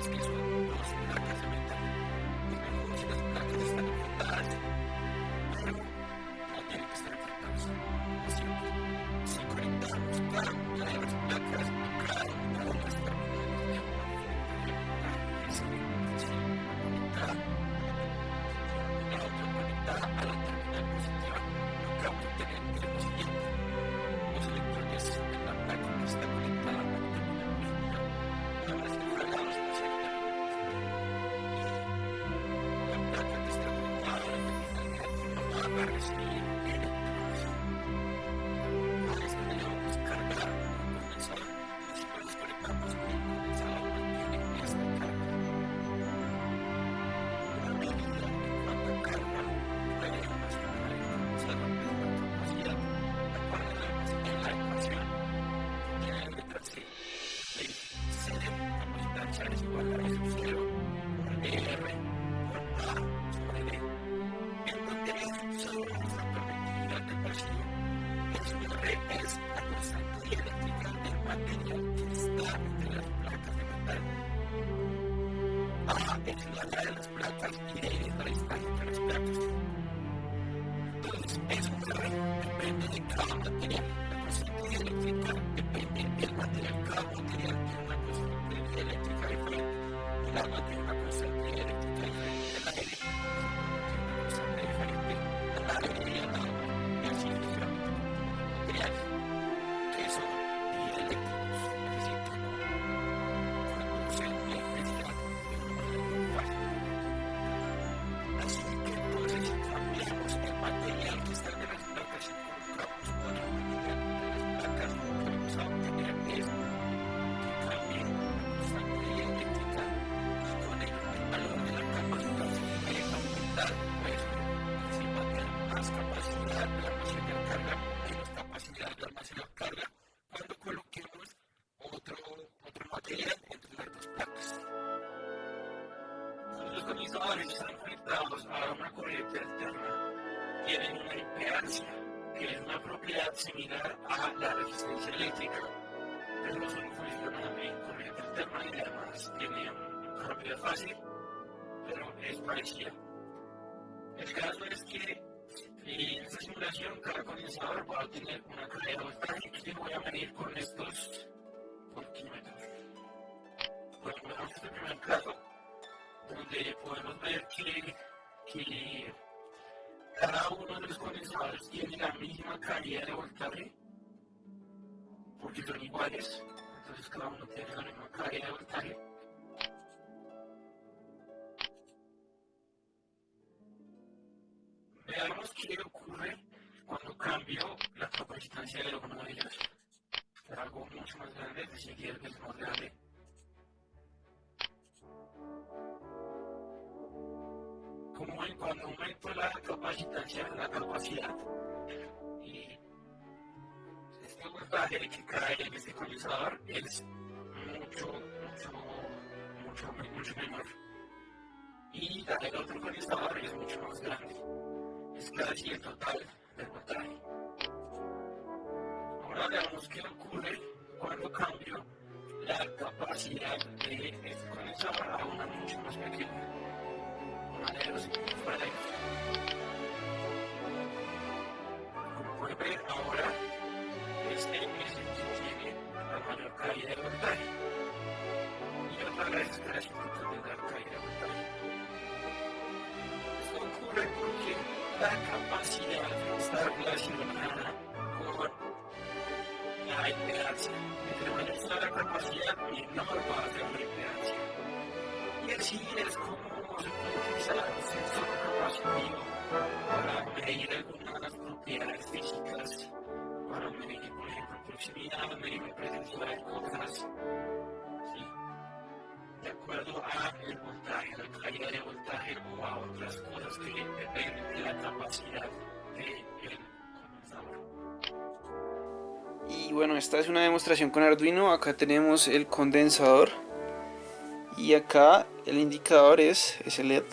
is peaceful. Barnstein. allá de las plantas y de ahí es la distancia entre las plantas. Entonces, eso se re, depende de cada material. La consistencia eléctrica depende del material. Cada material tiene una consistencia eléctrica diferente. El agua tiene una consistencia eléctrica diferente. Similar a la resistencia eléctrica, pero no solo funciona en corriente alterna y además tiene una propiedad fácil, pero es parecida. El caso es que en esta simulación cada condensador va a tener una carga de voltaje que voy a medir con estos voltímetros. Bueno, este primer caso, donde podemos ver que, que cada uno de los condensadores tiene la misma calidad de voltaje, porque son iguales, entonces cada uno tiene la misma calidad de voltaje. Veamos qué ocurre cuando cambio la capacitancia de de ellos. Algo mucho más grande, es decir, que es más grande. Como en cuando aumento la capacitancia, la capacidad, y este voltaje que cae en este condensador es mucho, mucho, mucho, mucho menor. Y la del otro condensador es mucho más grande. Es casi el total del voltaje. Ahora veamos qué ocurre cuando cambio la capacidad de este condensador a una mucho más pequeña la está impedancia. Entre mayor sea la capacidad, menor va a ser la impedancia. Y así es como se puede utilizar el sensor capacitivo para medir algunas propiedades físicas, para medir, por ejemplo, proximidad, medir la presencia de cosas, ¿sí? de acuerdo a el voltaje, la calidad de voltaje o a otras cosas que dependen de la capacidad del condensador. Y bueno, esta es una demostración con Arduino. Acá tenemos el condensador y acá el indicador es ese LED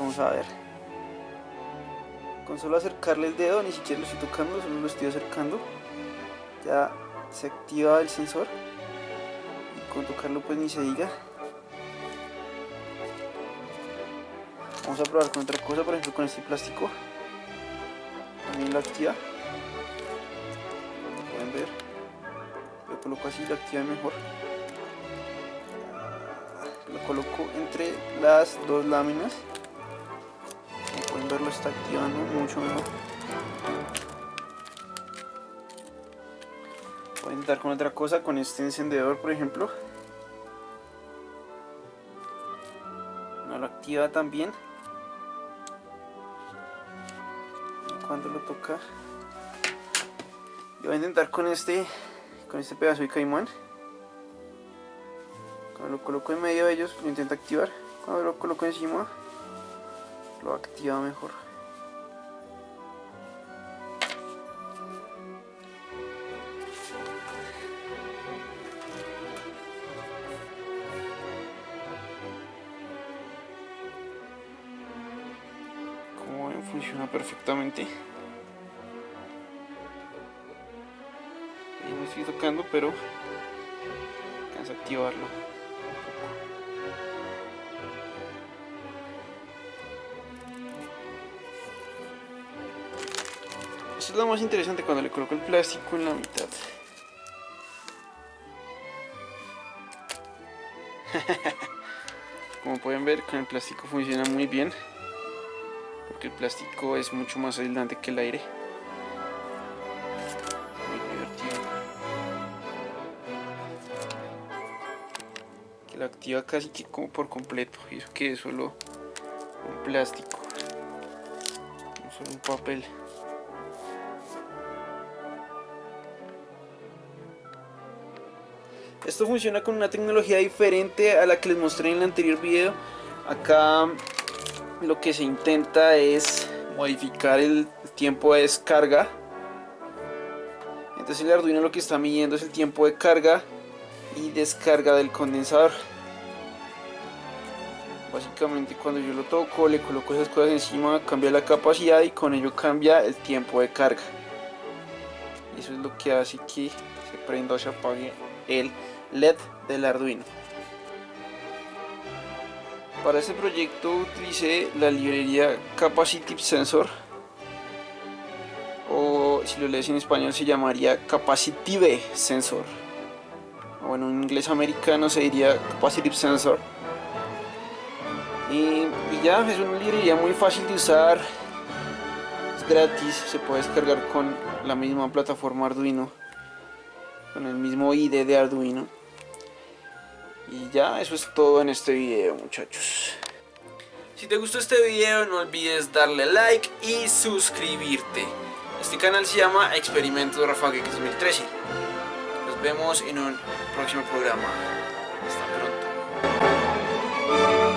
vamos a ver. Con solo acercarle el dedo ni siquiera lo estoy tocando solo lo estoy acercando. Ya se activa el sensor. Y con tocarlo pues ni se diga. Vamos a probar con otra cosa por ejemplo con este plástico. También lo activa. Como pueden ver. Lo coloco así lo activa mejor. lo coloco entre las dos láminas como pueden ver lo está activando mucho mejor voy a intentar con otra cosa con este encendedor por ejemplo no lo activa también cuando lo toca. Yo voy a intentar con este, con este pedazo de caimán. Cuando lo coloco en medio de ellos, lo intento activar. Cuando lo coloco encima, lo activa mejor. Como ven, funciona perfectamente. Ahí me estoy tocando, pero alcanza a activarlo. Es lo más interesante cuando le coloco el plástico en la mitad. Como pueden ver, con el plástico funciona muy bien. Porque el plástico es mucho más aislante que el aire. Muy divertido. Que lo activa casi que como por completo. Y eso que es solo un plástico. No solo un papel. Esto funciona con una tecnología diferente a la que les mostré en el anterior video. Acá lo que se intenta es modificar el tiempo de descarga. Entonces el Arduino lo que está midiendo es el tiempo de carga y descarga del condensador. Básicamente cuando yo lo toco, le coloco esas cosas encima, cambia la capacidad y con ello cambia el tiempo de carga. Eso es lo que hace que se prenda o se apague el LED del Arduino. Para este proyecto utilicé la librería Capacitive Sensor o si lo lees en español se llamaría Capacitive Sensor. O en inglés americano se diría Capacitive Sensor. Y, y ya es una librería muy fácil de usar es gratis, se puede descargar con la misma plataforma Arduino con el mismo ID de Arduino y ya, eso es todo en este video muchachos. Si te gustó este video no olvides darle like y suscribirte. Este canal se llama Experimento Rafa Geek 2013. Nos vemos en un próximo programa. Hasta pronto.